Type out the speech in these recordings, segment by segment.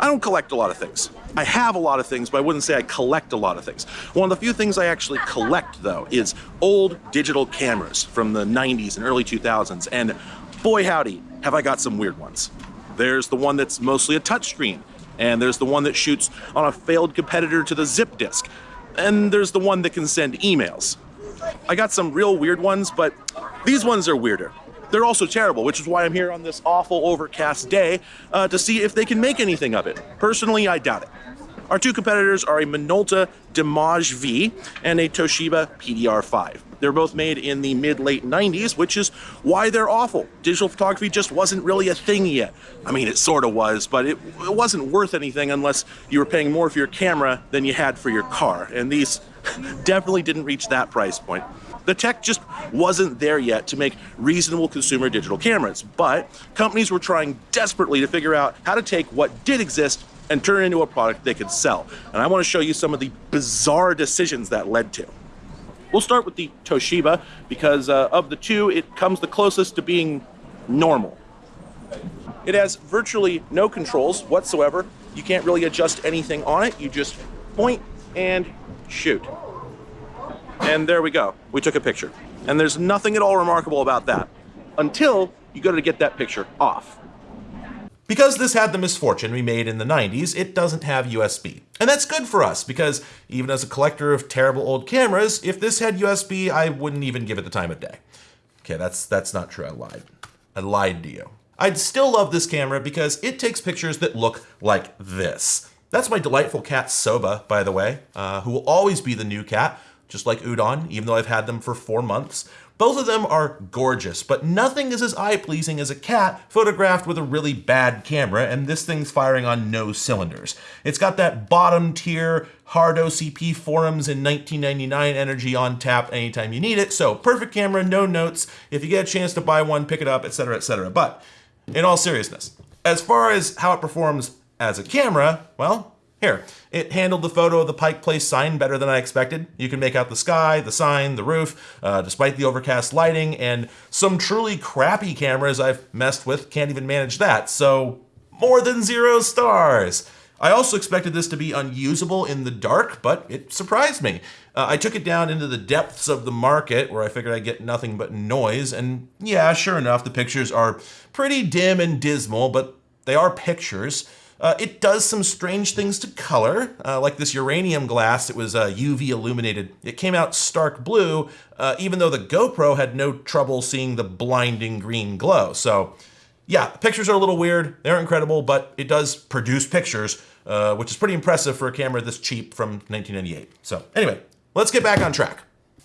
I don't collect a lot of things. I have a lot of things, but I wouldn't say I collect a lot of things. One of the few things I actually collect, though, is old digital cameras from the 90s and early 2000s, and boy howdy, have I got some weird ones. There's the one that's mostly a touchscreen, and there's the one that shoots on a failed competitor to the zip disk, and there's the one that can send emails. I got some real weird ones, but these ones are weirder. They're also terrible, which is why I'm here on this awful overcast day uh, to see if they can make anything of it. Personally, I doubt it. Our two competitors are a Minolta Dimage V and a Toshiba PDR5. They're both made in the mid-late 90s, which is why they're awful. Digital photography just wasn't really a thing yet. I mean, it sort of was, but it, it wasn't worth anything unless you were paying more for your camera than you had for your car. And these definitely didn't reach that price point. The tech just wasn't there yet to make reasonable consumer digital cameras, but companies were trying desperately to figure out how to take what did exist and turn it into a product they could sell. And I want to show you some of the bizarre decisions that led to. We'll start with the Toshiba because uh, of the two, it comes the closest to being normal. It has virtually no controls whatsoever. You can't really adjust anything on it. You just point and shoot. And there we go. We took a picture. And there's nothing at all remarkable about that until you go to get that picture off. Because this had the misfortune we made in the 90s, it doesn't have USB. And that's good for us because even as a collector of terrible old cameras, if this had USB, I wouldn't even give it the time of day. Okay, that's that's not true. I lied. I lied to you. I'd still love this camera because it takes pictures that look like this. That's my delightful cat Soba, by the way, uh, who will always be the new cat just like Udon, even though I've had them for four months. Both of them are gorgeous, but nothing is as eye-pleasing as a cat photographed with a really bad camera, and this thing's firing on no cylinders. It's got that bottom tier hard OCP forums in 1999 energy on tap anytime you need it, so perfect camera, no notes. If you get a chance to buy one, pick it up, etc., etc. But in all seriousness, as far as how it performs as a camera, well, here, it handled the photo of the Pike Place sign better than I expected. You can make out the sky, the sign, the roof, uh, despite the overcast lighting, and some truly crappy cameras I've messed with can't even manage that, so more than zero stars. I also expected this to be unusable in the dark, but it surprised me. Uh, I took it down into the depths of the market where I figured I'd get nothing but noise, and yeah, sure enough, the pictures are pretty dim and dismal, but they are pictures. Uh, it does some strange things to color, uh, like this uranium glass. It was uh, UV illuminated. It came out stark blue, uh, even though the GoPro had no trouble seeing the blinding green glow. So yeah, pictures are a little weird. They're incredible, but it does produce pictures, uh, which is pretty impressive for a camera this cheap from 1998. So anyway, let's get back on track.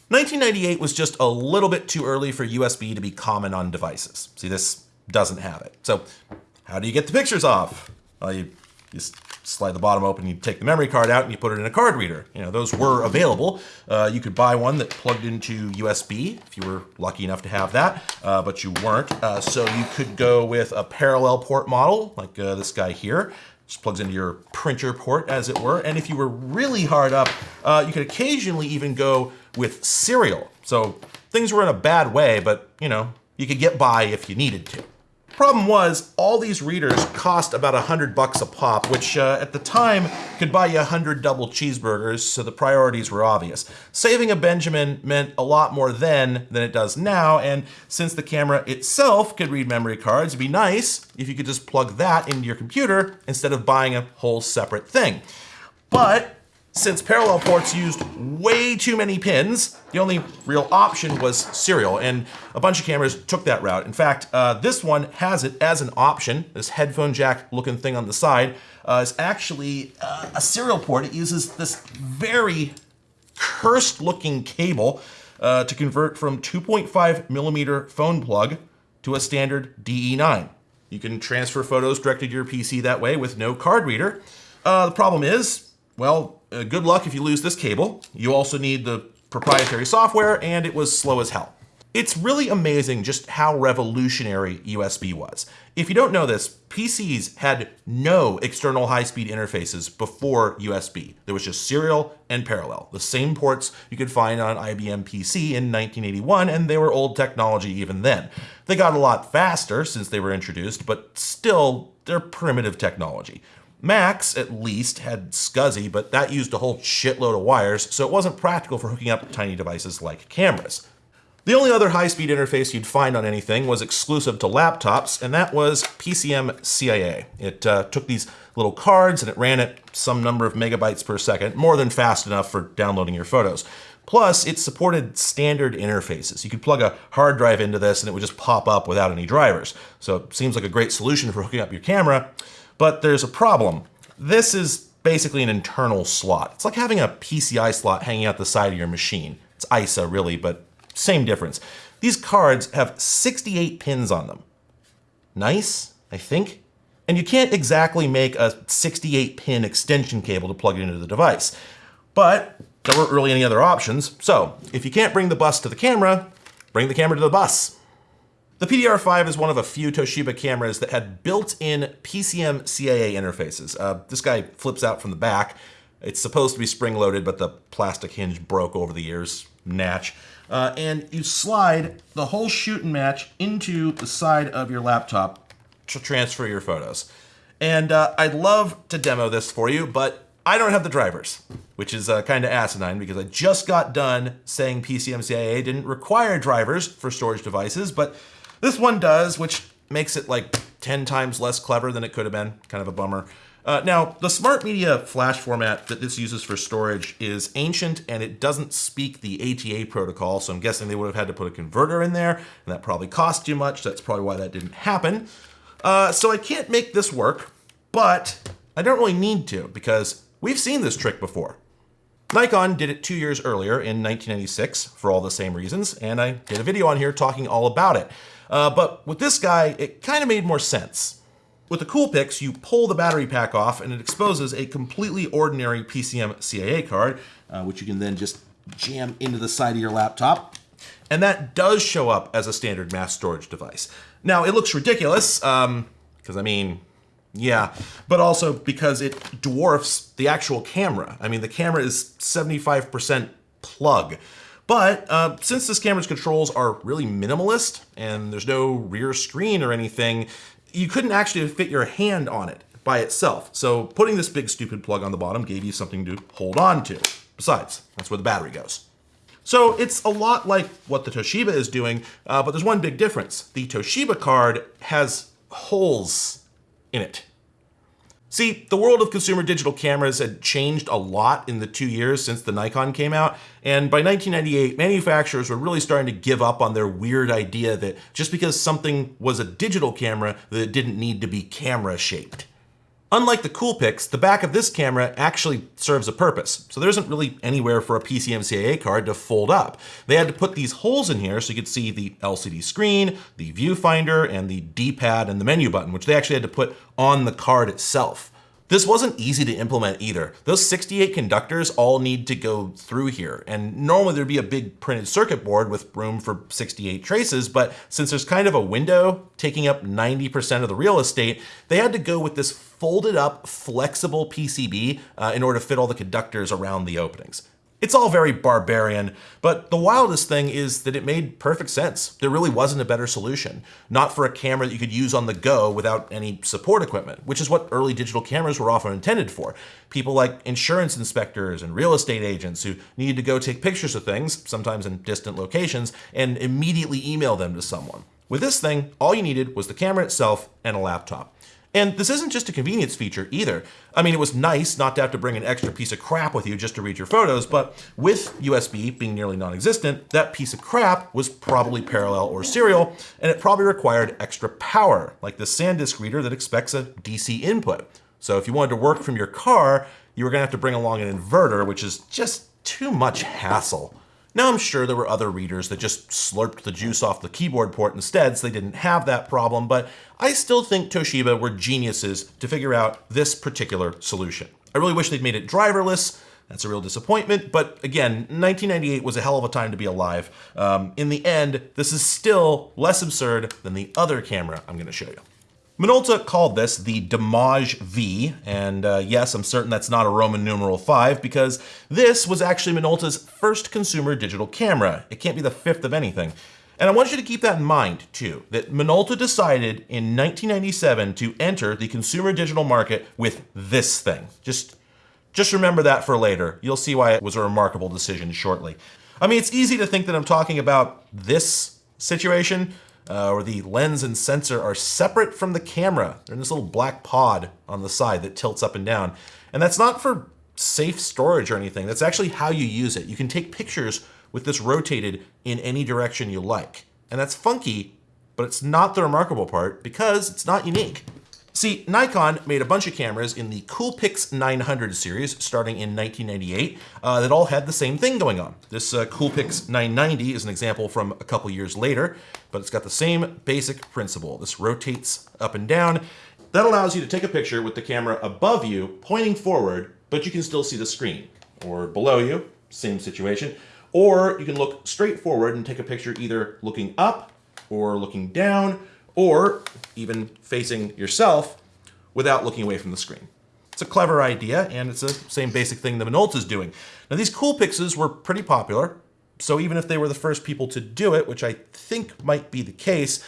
1998 was just a little bit too early for USB to be common on devices. See, this doesn't have it. So how do you get the pictures off? Well, you, you slide the bottom open, you take the memory card out and you put it in a card reader. You know, those were available. Uh, you could buy one that plugged into USB if you were lucky enough to have that, uh, but you weren't. Uh, so you could go with a parallel port model like uh, this guy here. Just plugs into your printer port as it were. And if you were really hard up, uh, you could occasionally even go with serial. So things were in a bad way, but you know, you could get by if you needed to. Problem was, all these readers cost about a hundred bucks a pop, which uh, at the time could buy you a hundred double cheeseburgers, so the priorities were obvious. Saving a Benjamin meant a lot more then than it does now, and since the camera itself could read memory cards, it'd be nice if you could just plug that into your computer instead of buying a whole separate thing. But since parallel ports used way too many pins, the only real option was serial, and a bunch of cameras took that route. In fact, uh, this one has it as an option. This headphone jack looking thing on the side uh, is actually uh, a serial port. It uses this very cursed looking cable uh, to convert from 2.5 millimeter phone plug to a standard DE9. You can transfer photos directly to your PC that way with no card reader. Uh, the problem is, well, uh, good luck if you lose this cable. You also need the proprietary software and it was slow as hell. It's really amazing just how revolutionary USB was. If you don't know this, PCs had no external high-speed interfaces before USB. There was just serial and parallel, the same ports you could find on IBM PC in 1981, and they were old technology even then. They got a lot faster since they were introduced, but still, they're primitive technology. Macs, at least, had SCSI, but that used a whole shitload of wires, so it wasn't practical for hooking up tiny devices like cameras. The only other high-speed interface you'd find on anything was exclusive to laptops, and that was PCMCIA. It uh, took these little cards and it ran at some number of megabytes per second, more than fast enough for downloading your photos. Plus, it supported standard interfaces. You could plug a hard drive into this and it would just pop up without any drivers. So it seems like a great solution for hooking up your camera, but there's a problem. This is basically an internal slot. It's like having a PCI slot hanging out the side of your machine. It's ISA really, but same difference. These cards have 68 pins on them. Nice, I think. And you can't exactly make a 68 pin extension cable to plug it into the device. But there weren't really any other options. So if you can't bring the bus to the camera, bring the camera to the bus. The PDR5 is one of a few Toshiba cameras that had built-in PCMCIA interfaces. Uh, this guy flips out from the back. It's supposed to be spring-loaded, but the plastic hinge broke over the years. Natch. Uh, and you slide the whole shoot and match into the side of your laptop to transfer your photos. And uh, I'd love to demo this for you, but I don't have the drivers, which is uh, kind of asinine because I just got done saying PCMCIA didn't require drivers for storage devices, but this one does, which makes it like 10 times less clever than it could have been. Kind of a bummer. Uh, now, the Smart Media flash format that this uses for storage is ancient and it doesn't speak the ATA protocol, so I'm guessing they would have had to put a converter in there, and that probably cost too much. That's probably why that didn't happen. Uh, so I can't make this work, but I don't really need to because we've seen this trick before. Nikon did it two years earlier in 1996 for all the same reasons, and I did a video on here talking all about it. Uh, but with this guy, it kind of made more sense. With the Coolpix, you pull the battery pack off and it exposes a completely ordinary PCMCIA card, uh, which you can then just jam into the side of your laptop. And that does show up as a standard mass storage device. Now, it looks ridiculous, because um, I mean, yeah, but also because it dwarfs the actual camera. I mean, the camera is 75% plug. But uh, since this camera's controls are really minimalist and there's no rear screen or anything, you couldn't actually fit your hand on it by itself. So putting this big stupid plug on the bottom gave you something to hold on to. Besides, that's where the battery goes. So it's a lot like what the Toshiba is doing, uh, but there's one big difference. The Toshiba card has holes in it. See, the world of consumer digital cameras had changed a lot in the two years since the Nikon came out, and by 1998, manufacturers were really starting to give up on their weird idea that just because something was a digital camera, that it didn't need to be camera-shaped. Unlike the Coolpix, the back of this camera actually serves a purpose, so there isn't really anywhere for a PCMCIA card to fold up. They had to put these holes in here so you could see the LCD screen, the viewfinder, and the D-pad and the menu button, which they actually had to put on the card itself. This wasn't easy to implement either. Those 68 conductors all need to go through here. And normally there'd be a big printed circuit board with room for 68 traces, but since there's kind of a window taking up 90% of the real estate, they had to go with this folded up flexible PCB uh, in order to fit all the conductors around the openings. It's all very barbarian, but the wildest thing is that it made perfect sense. There really wasn't a better solution. Not for a camera that you could use on the go without any support equipment, which is what early digital cameras were often intended for. People like insurance inspectors and real estate agents who needed to go take pictures of things, sometimes in distant locations, and immediately email them to someone. With this thing, all you needed was the camera itself and a laptop. And this isn't just a convenience feature either. I mean, it was nice not to have to bring an extra piece of crap with you just to read your photos, but with USB being nearly non-existent, that piece of crap was probably parallel or serial, and it probably required extra power, like the SanDisk reader that expects a DC input. So if you wanted to work from your car, you were gonna have to bring along an inverter, which is just too much hassle. Now I'm sure there were other readers that just slurped the juice off the keyboard port instead so they didn't have that problem, but I still think Toshiba were geniuses to figure out this particular solution. I really wish they'd made it driverless, that's a real disappointment, but again, 1998 was a hell of a time to be alive. Um, in the end, this is still less absurd than the other camera I'm gonna show you. Minolta called this the Dimage V, and uh, yes, I'm certain that's not a Roman numeral 5 because this was actually Minolta's first consumer digital camera. It can't be the fifth of anything. And I want you to keep that in mind too, that Minolta decided in 1997 to enter the consumer digital market with this thing. Just, just remember that for later. You'll see why it was a remarkable decision shortly. I mean, it's easy to think that I'm talking about this situation, uh, where the lens and sensor are separate from the camera. They're in this little black pod on the side that tilts up and down. And that's not for safe storage or anything. That's actually how you use it. You can take pictures with this rotated in any direction you like. And that's funky, but it's not the remarkable part because it's not unique. See, Nikon made a bunch of cameras in the Coolpix 900 series starting in 1998 uh, that all had the same thing going on. This uh, Coolpix 990 is an example from a couple years later, but it's got the same basic principle. This rotates up and down. That allows you to take a picture with the camera above you, pointing forward, but you can still see the screen. Or below you, same situation. Or you can look straight forward and take a picture either looking up or looking down or even facing yourself without looking away from the screen. It's a clever idea, and it's the same basic thing that Minolta is doing. Now, these cool Coolpixes were pretty popular, so even if they were the first people to do it, which I think might be the case,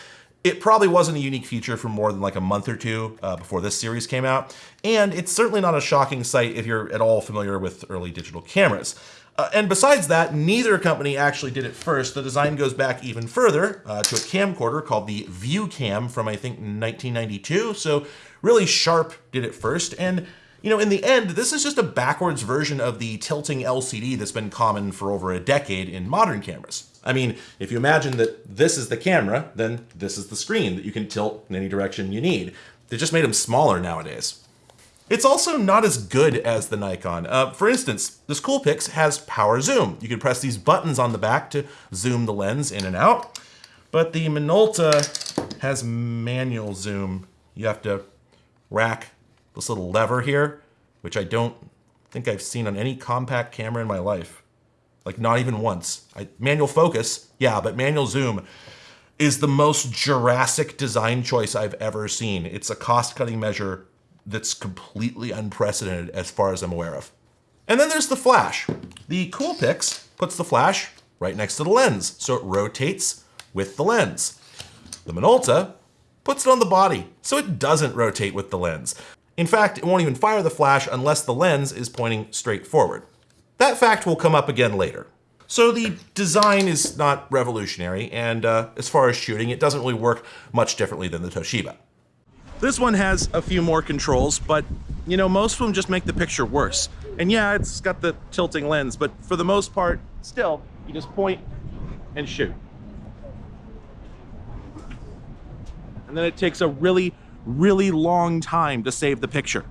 it probably wasn't a unique feature for more than like a month or two uh, before this series came out, and it's certainly not a shocking sight if you're at all familiar with early digital cameras. Uh, and besides that, neither company actually did it first. The design goes back even further uh, to a camcorder called the ViewCam from I think 1992. So really Sharp did it first. And you know, in the end, this is just a backwards version of the tilting LCD that's been common for over a decade in modern cameras. I mean, if you imagine that this is the camera, then this is the screen that you can tilt in any direction you need. They just made them smaller nowadays. It's also not as good as the Nikon. Uh, for instance, this Coolpix has power zoom. You can press these buttons on the back to zoom the lens in and out, but the Minolta has manual zoom. You have to rack this little lever here, which I don't think I've seen on any compact camera in my life. Like not even once. I, manual focus, yeah, but manual zoom is the most Jurassic design choice I've ever seen. It's a cost-cutting measure that's completely unprecedented as far as I'm aware of. And then there's the flash. The Coolpix puts the flash right next to the lens, so it rotates with the lens. The Minolta puts it on the body, so it doesn't rotate with the lens. In fact, it won't even fire the flash unless the lens is pointing straight forward. That fact will come up again later. So the design is not revolutionary, and uh, as far as shooting, it doesn't really work much differently than the Toshiba. This one has a few more controls, but you know, most of them just make the picture worse. And yeah, it's got the tilting lens, but for the most part, still, you just point and shoot. And then it takes a really, really long time to save the picture.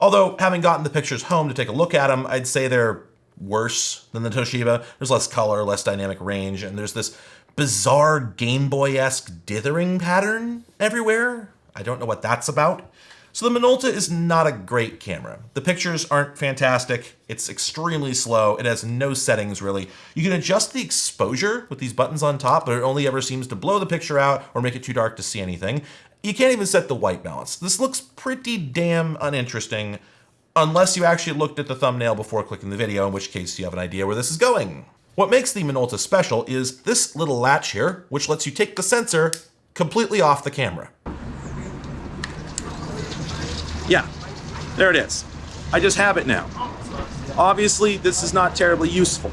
Although, having gotten the pictures home to take a look at them, I'd say they're worse than the Toshiba. There's less color, less dynamic range, and there's this bizarre Game Boy-esque dithering pattern everywhere. I don't know what that's about. So the Minolta is not a great camera. The pictures aren't fantastic. It's extremely slow. It has no settings really. You can adjust the exposure with these buttons on top, but it only ever seems to blow the picture out or make it too dark to see anything. You can't even set the white balance. This looks pretty damn uninteresting unless you actually looked at the thumbnail before clicking the video, in which case you have an idea where this is going. What makes the Minolta special is this little latch here, which lets you take the sensor completely off the camera. Yeah, there it is. I just have it now. Obviously, this is not terribly useful.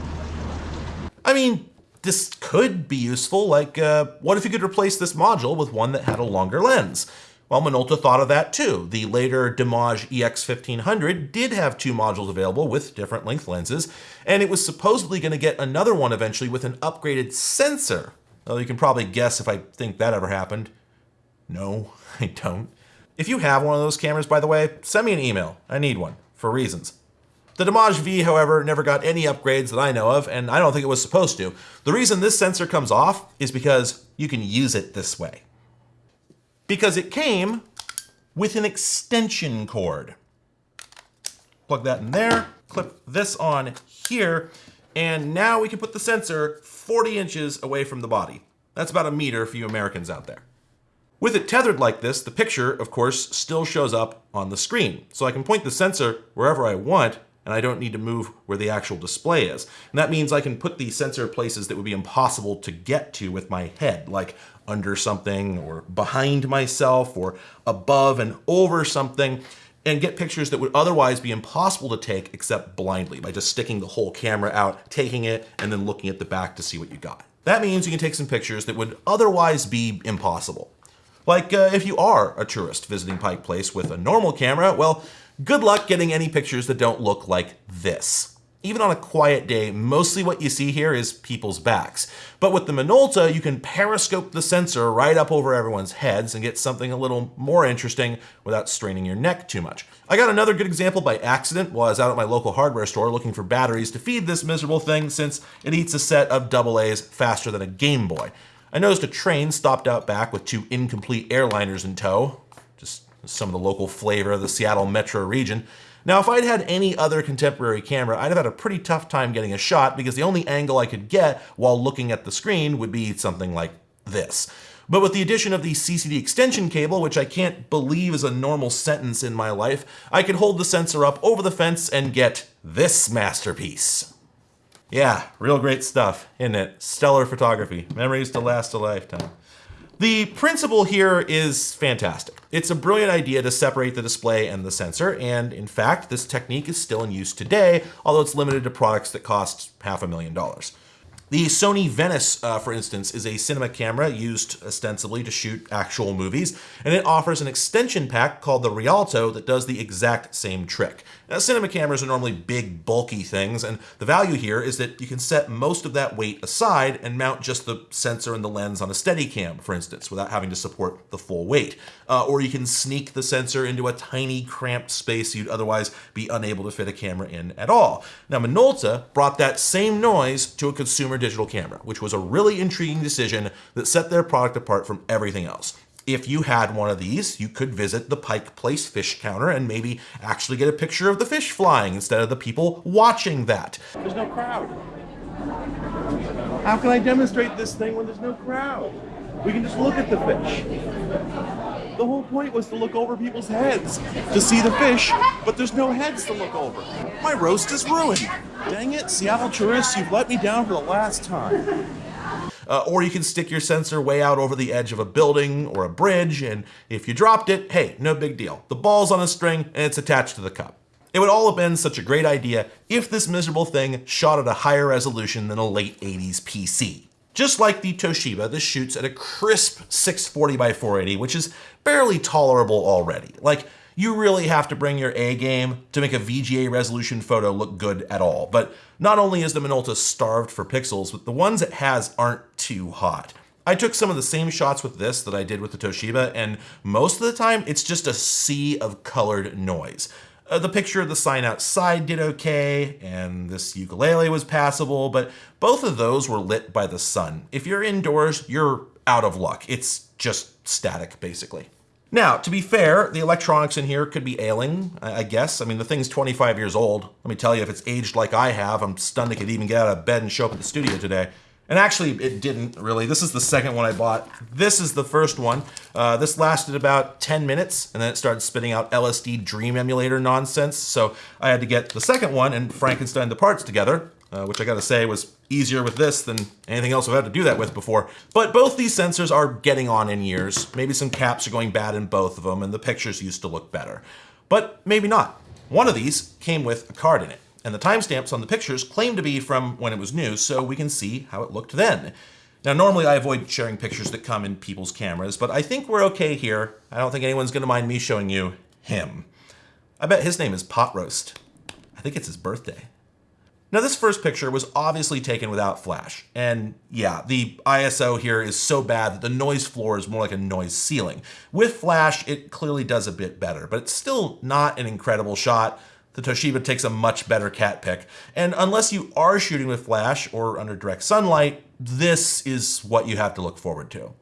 I mean, this could be useful, like, uh, what if you could replace this module with one that had a longer lens? Well, Minolta thought of that too. The later Dimage EX1500 did have two modules available with different length lenses, and it was supposedly going to get another one eventually with an upgraded sensor. Well, you can probably guess if I think that ever happened. No, I don't. If you have one of those cameras, by the way, send me an email. I need one, for reasons. The Dimage V, however, never got any upgrades that I know of, and I don't think it was supposed to. The reason this sensor comes off is because you can use it this way. Because it came with an extension cord. Plug that in there, clip this on here, and now we can put the sensor 40 inches away from the body. That's about a meter for you Americans out there. With it tethered like this, the picture, of course, still shows up on the screen. So I can point the sensor wherever I want, and I don't need to move where the actual display is. And that means I can put the sensor places that would be impossible to get to with my head, like under something or behind myself or above and over something and get pictures that would otherwise be impossible to take except blindly by just sticking the whole camera out, taking it, and then looking at the back to see what you got. That means you can take some pictures that would otherwise be impossible. Like uh, if you are a tourist visiting Pike Place with a normal camera, well, good luck getting any pictures that don't look like this. Even on a quiet day, mostly what you see here is people's backs. But with the Minolta, you can periscope the sensor right up over everyone's heads and get something a little more interesting without straining your neck too much. I got another good example by accident while I was out at my local hardware store looking for batteries to feed this miserable thing since it eats a set of AA's faster than a Game Boy. I noticed a train stopped out back with two incomplete airliners in tow, just some of the local flavor of the Seattle metro region. Now, if I'd had any other contemporary camera, I'd have had a pretty tough time getting a shot because the only angle I could get while looking at the screen would be something like this. But with the addition of the CCD extension cable, which I can't believe is a normal sentence in my life, I could hold the sensor up over the fence and get this masterpiece. Yeah, real great stuff, isn't it? Stellar photography. Memories to last a lifetime. The principle here is fantastic. It's a brilliant idea to separate the display and the sensor, and in fact, this technique is still in use today, although it's limited to products that cost half a million dollars. The Sony Venice, uh, for instance, is a cinema camera used ostensibly to shoot actual movies, and it offers an extension pack called the Rialto that does the exact same trick. Now, cinema cameras are normally big, bulky things, and the value here is that you can set most of that weight aside and mount just the sensor and the lens on a Steadicam, for instance, without having to support the full weight. Uh, or you can sneak the sensor into a tiny, cramped space you'd otherwise be unable to fit a camera in at all. Now, Minolta brought that same noise to a consumer digital camera, which was a really intriguing decision that set their product apart from everything else. If you had one of these, you could visit the Pike Place fish counter and maybe actually get a picture of the fish flying instead of the people watching that. There's no crowd. How can I demonstrate this thing when there's no crowd? We can just look at the fish. The whole point was to look over people's heads to see the fish, but there's no heads to look over. My roast is ruined. Dang it, Seattle tourists, you've let me down for the last time. Uh, or you can stick your sensor way out over the edge of a building or a bridge, and if you dropped it, hey, no big deal. The ball's on a string and it's attached to the cup. It would all have been such a great idea if this miserable thing shot at a higher resolution than a late 80s PC. Just like the Toshiba, this shoots at a crisp 640 by 480, which is barely tolerable already. Like, you really have to bring your A game to make a VGA resolution photo look good at all. But not only is the Minolta starved for pixels, but the ones it has aren't too hot. I took some of the same shots with this that I did with the Toshiba, and most of the time it's just a sea of colored noise. Uh, the picture of the sign outside did okay, and this ukulele was passable, but both of those were lit by the sun. If you're indoors, you're out of luck. It's just static, basically. Now, to be fair, the electronics in here could be ailing, I guess. I mean, the thing's 25 years old. Let me tell you, if it's aged like I have, I'm stunned it could even get out of bed and show up at the studio today. And actually, it didn't really. This is the second one I bought. This is the first one. Uh, this lasted about 10 minutes, and then it started spitting out LSD Dream Emulator nonsense. So I had to get the second one and Frankenstein the parts together, uh, which I gotta say was easier with this than anything else I've had to do that with before. But both these sensors are getting on in years. Maybe some caps are going bad in both of them and the pictures used to look better. But maybe not. One of these came with a card in it, and the timestamps on the pictures claim to be from when it was new, so we can see how it looked then. Now, normally I avoid sharing pictures that come in people's cameras, but I think we're okay here. I don't think anyone's gonna mind me showing you him. I bet his name is Pot Roast. I think it's his birthday. Now this first picture was obviously taken without flash. And yeah, the ISO here is so bad that the noise floor is more like a noise ceiling. With flash, it clearly does a bit better, but it's still not an incredible shot. The Toshiba takes a much better cat pick. And unless you are shooting with flash or under direct sunlight, this is what you have to look forward to.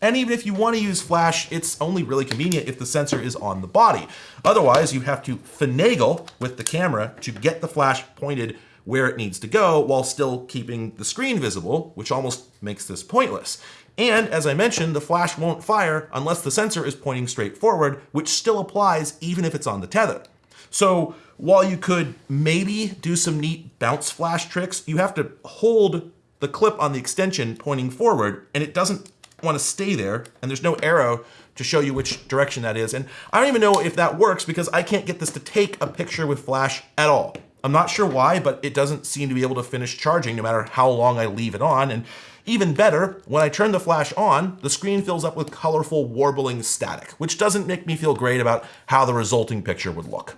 And even if you want to use flash, it's only really convenient if the sensor is on the body. Otherwise, you have to finagle with the camera to get the flash pointed where it needs to go while still keeping the screen visible, which almost makes this pointless. And as I mentioned, the flash won't fire unless the sensor is pointing straight forward, which still applies even if it's on the tether. So while you could maybe do some neat bounce flash tricks, you have to hold the clip on the extension pointing forward and it doesn't want to stay there and there's no arrow to show you which direction that is. And I don't even know if that works because I can't get this to take a picture with flash at all. I'm not sure why, but it doesn't seem to be able to finish charging no matter how long I leave it on. And even better, when I turn the flash on, the screen fills up with colorful warbling static, which doesn't make me feel great about how the resulting picture would look.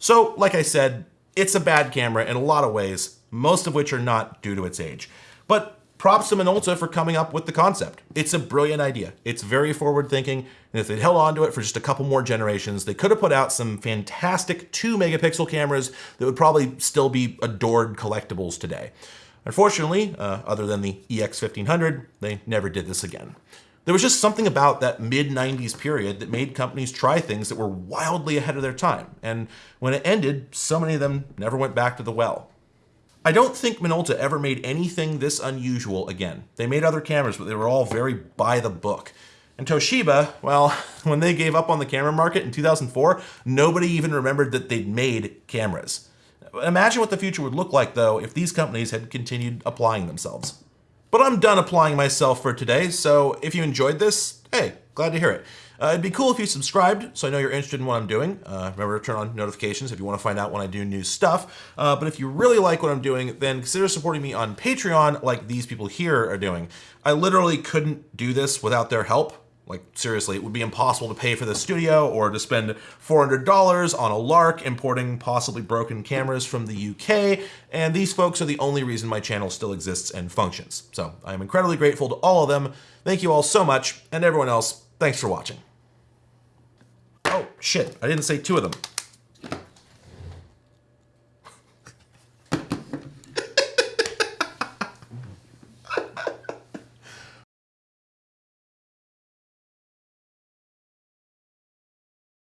So, like I said, it's a bad camera in a lot of ways, most of which are not due to its age. But props to Minolta for coming up with the concept. It's a brilliant idea. It's very forward thinking, and if they'd held on to it for just a couple more generations, they could have put out some fantastic 2 megapixel cameras that would probably still be adored collectibles today. Unfortunately, uh, other than the EX1500, they never did this again. There was just something about that mid 90s period that made companies try things that were wildly ahead of their time. And when it ended, so many of them never went back to the well. I don't think Minolta ever made anything this unusual again. They made other cameras, but they were all very by the book. And Toshiba, well, when they gave up on the camera market in 2004, nobody even remembered that they'd made cameras. Imagine what the future would look like, though, if these companies had continued applying themselves. But I'm done applying myself for today, so if you enjoyed this, hey, glad to hear it. Uh, it'd be cool if you subscribed, so I know you're interested in what I'm doing. Uh, remember to turn on notifications if you want to find out when I do new stuff. Uh, but if you really like what I'm doing, then consider supporting me on Patreon like these people here are doing. I literally couldn't do this without their help. Like, seriously, it would be impossible to pay for the studio or to spend $400 on a lark importing possibly broken cameras from the UK, and these folks are the only reason my channel still exists and functions. So I am incredibly grateful to all of them. Thank you all so much, and everyone else, thanks for watching. Oh, shit, I didn't say two of them.